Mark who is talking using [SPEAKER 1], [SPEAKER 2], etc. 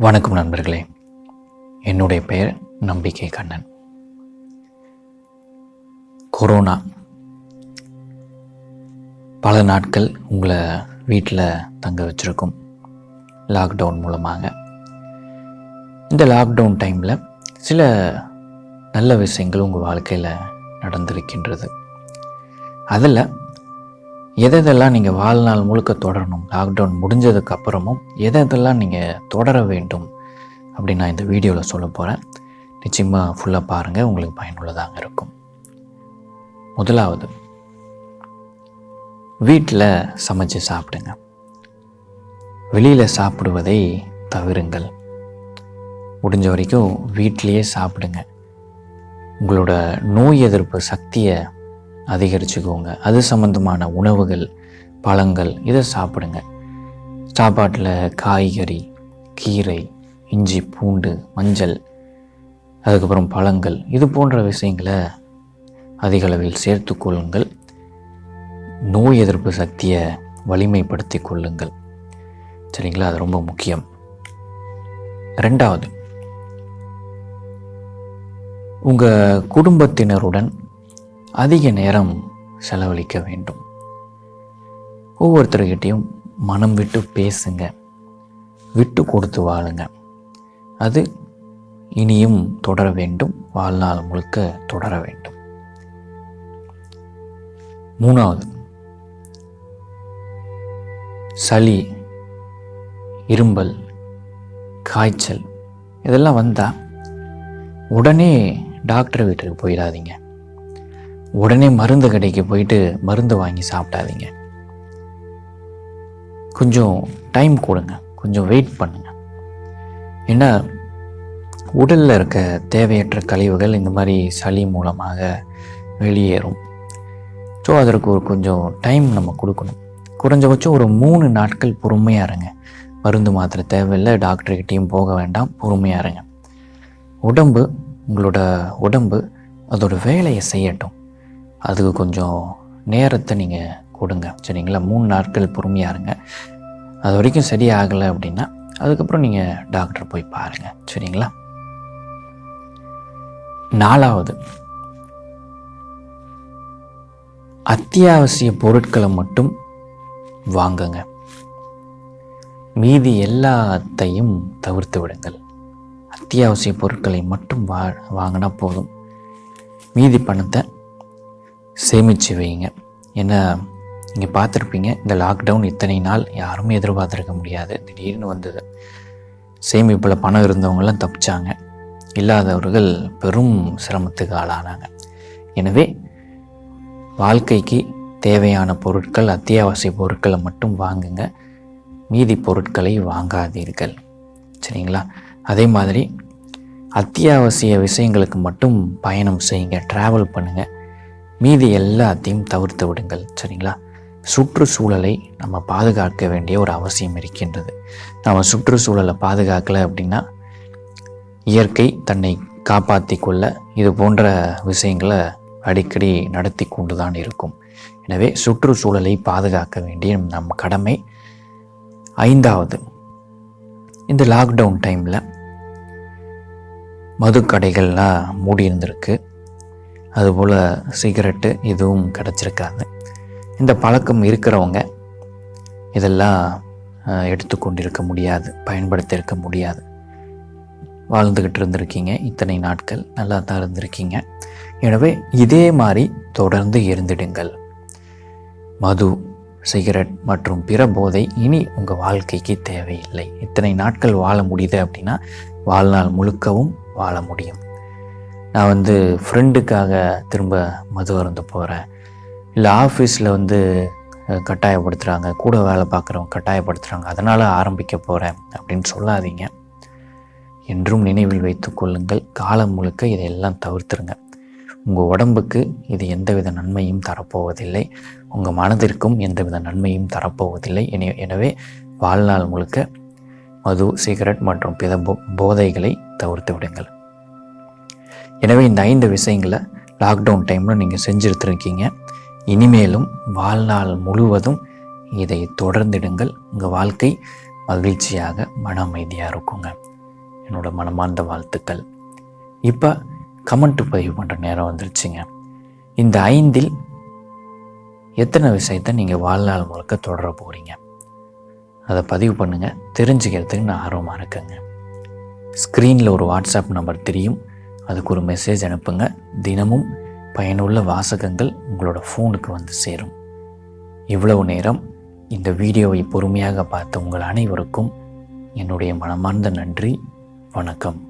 [SPEAKER 1] வணக்கம் நண்பர்களே. என்னுடைய பெயர் நம்பிக்கை கண்ணன். கொரோனா. பல நாட்கள் உங்களை வீட்டில் தங்க வச்சுருக்கும் லாக்டவுன் மூலமாக. இந்த லாக்டவுன் டைமில் சில நல்ல விஷயங்கள் உங்கள் வாழ்க்கையில் நடந்திருக்கின்றது. அதில் எதெல்லாம் நீங்கள் வாழ்நாள் முழுக்க தொடரணும்? லாக்டவுன் முடிஞ்சதுக்கு அப்புறமும் எதெல்லாம் நீங்கள் தொடர வேண்டும்? அப்படின்னு நான் இந்த வீடியோவில் சொல்ல போகிறேன் நிச்சயமாக ஃபுல்லாக பாருங்கள் உங்களுக்கு பயனுள்ளதாக இருக்கும். முதலாவது வீட்டில் சமைச்சு சாப்பிடுங்க. வெளியில் சாப்பிடுவதை தவிருங்கள். முடிஞ்ச வரைக்கும் வீட்டிலையே சாப்பிடுங்க. உங்களோட நோய் எதிர்ப்பு சக்தியை அதிகரிச்சுக்கோங்க. அது சம்மந்தமான உணவுகள் பழங்கள் இதை சாப்பிடுங்க. சாப்பாட்டில் காய்கறி கீரை இஞ்சி பூண்டு மஞ்சள் அதுக்கப்புறம் பழங்கள் இது போன்ற விஷயங்களை அதிக அளவில் சேர்த்து கொள்ளுங்கள். நோய் எதிர்ப்பு சக்தியை வலிமைப்படுத்தி கொள்ளுங்கள். சரிங்களா? அது ரொம்ப முக்கியம். ரெண்டாவது உங்கள் குடும்பத்தினருடன் அதிக நேரம் செலவழிக்க வேண்டும். ஒவ்வொருத்தர்கிட்டையும் மனம் விட்டு பேசுங்க. விட்டு கொடுத்து வாழுங்க. அது இனியும் தொடர வேண்டும். வாழ்நாள் முழுக்க தொடர வேண்டும். மூணாவது. சளி இரும்பல் காய்ச்சல் இதெல்லாம் வந்தால் உடனே டாக்டர் வீட்டுக்கு போயிடாதீங்க. உடனே மருந்து கடைக்கு போயிட்டு மருந்து வாங்கி சாப்பிடாதீங்க. கொஞ்சம் டைம் கொடுங்க. கொஞ்சம் வெயிட் பண்ணுங்க. ஏன்னா உடலில் இருக்க தேவையற்ற கழிவுகள் இந்த மாதிரி சளி மூலமாக வெளியேறும். ஸோ அதற்கு ஒரு கொஞ்சம் டைம் நம்ம கொடுக்கணும். குறைஞ்சபட்சம் ஒரு மூணு நாட்கள் பொறுமையாக இருங்க. மருந்து மாத்திரை தேவையில்லை டாக்டர்கிட்டையும் போக வேண்டாம் பொறுமையாக இருங்க. உடம்பு உங்களோட உடம்பு அதோட வேலையை செய்யட்டும். அதுக்கு கொஞ்சம் நேரத்தை நீங்கள் கொடுங்க. சரிங்களா? மூணு நாட்கள் பொறுமையாக இருங்க. அது வரைக்கும் சரியாகலை அப்படின்னா அதுக்கப்புறம் நீங்கள் டாக்டர் போய் பாருங்கள் சரிங்களா? நாலாவது அத்தியாவசிய பொருட்களை மட்டும் வாங்குங்க. மீதி எல்லாத்தையும் தவிர்த்து விடுங்கள். அத்தியாவசிய பொருட்களை மட்டும் வா வாங்கினா போதும். மீதி பணத்தை சேமித்து வைங்க. ஏன்னா நீங்கள் பார்த்துருப்பீங்க இந்த லாக்டவுன் இத்தனை நாள் யாருமே எதிர்பார்த்துருக்க முடியாது. திடீர்னு வந்தது. சேமிப்பில் பணம் இருந்தவங்களாம் தப்பிச்சாங்க. இல்லாதவர்கள் பெரும் சிரமத்துக்கு ஆளானாங்க. எனவே வாழ்க்கைக்கு தேவையான பொருட்கள் அத்தியாவசிய பொருட்களை மட்டும் வாங்குங்க. மீதி பொருட்களை வாங்காதீர்கள். சரிங்களா? அதே மாதிரி அத்தியாவசிய விஷயங்களுக்கு மட்டும் பயணம் செய்யுங்க. ட்ராவல் பண்ணுங்கள் மீதி எல்லாத்தையும் தவிர்த்து விடுங்கள் சரிங்களா? சுற்றுச்சூழலை நம்ம பாதுகாக்க வேண்டிய ஒரு அவசியம் இருக்கின்றது. நம்ம சுற்றுச்சூழலை பாதுகாக்கலை அப்படின்னா இயற்கை தன்னை காப்பாற்றி கொள்ள இது போன்ற விஷயங்களை அடிக்கடி நடத்தி கொண்டு தான் இருக்கும். எனவே சுற்றுச்சூழலை பாதுகாக்க வேண்டிய நம் கடமை. ஐந்தாவது இந்த லாக்டவுன் டைமில் மதுக்கடைகள்லாம் மூடி இருந்திருக்கு. அதுபோல் சிகரெட்டு எதுவும் கிடச்சிருக்காது. இந்த பழக்கம் இருக்கிறவங்க இதெல்லாம் எடுத்துக்கொண்டிருக்க முடியாது பயன்படுத்தியிருக்க முடியாது. வாழ்ந்துக்கிட்டு இருந்திருக்கீங்க இத்தனை நாட்கள் நல்லா தான் இருந்திருக்கீங்க. எனவே இதே மாதிரி தொடர்ந்து இருந்திடுங்கள். மது சிகரெட் மற்றும் பிற போதை இனி உங்கள் வாழ்க்கைக்கு தேவையில்லை. இத்தனை நாட்கள் வாழ முடியுது அப்படின்னா வாழ்நாள் முழுக்கவும் வாழ முடியும். நான் வந்து ஃப்ரெண்டுக்காக திரும்ப மது அருந்து போகிறேன் இல்லை ஆஃபீஸில் வந்து கட்டாயப்படுத்துகிறாங்க கூட வேலை பார்க்குறவங்க கட்டாயப்படுத்துகிறாங்க அதனால் ஆரம்பிக்க போகிறேன் அப்படின்னு சொல்லாதீங்க. என்றும் நினைவில் வைத்து கொள்ளுங்கள். காலம் முழுக்க இதையெல்லாம் தவிர்த்துருங்க. உங்கள் உடம்புக்கு இது எந்தவித நன்மையும் தரப்போவதில்லை. உங்கள் மனதிற்கும் எந்தவித நன்மையும் தரப்போவதில்லை. எனவே வாழ்நாள் முழுக்க மது சிகரெட் மற்றும் பிற போதைகளை தவிர்த்து விடுங்கள். எனவே இந்த ஐந்து விஷயங்களை லாக்டவுன் டைமில் நீங்கள் செஞ்சுருத்துருக்கீங்க. இனிமேலும் வாழ்நாள் முழுவதும் இதை தொடர்ந்திடுங்கள். உங்கள் வாழ்க்கை மகிழ்ச்சியாக மன அமைதியாக இருக்குங்க. என்னோடய மனமார்ந்த வாழ்த்துக்கள். இப்போ கமெண்ட் பதிவு பண்ணுற நேரம் வந்துருச்சுங்க. இந்த ஐந்தில் எத்தனை விஷயத்தை நீங்கள் வாழ்நாள் முழுக்க தொடர போகிறீங்க அதை பதிவு பண்ணுங்கள் தெரிஞ்சுக்கிறதுக்கு நான் ஆர்வமாக இருக்கேங்க. ஸ்க்ரீனில் ஒரு வாட்ஸ்அப் நம்பர் தெரியும். அதுக்கு ஒரு மெசேஜ் அனுப்புங்க. தினமும் பயனுள்ள வாசகங்கள் உங்களோட ஃபோனுக்கு வந்து சேரும். இவ்வளவு நேரம் இந்த வீடியோவை பொறுமையாக பார்த்த உங்கள் அனைவருக்கும் என்னுடைய மனமார்ந்த நன்றி. வணக்கம்.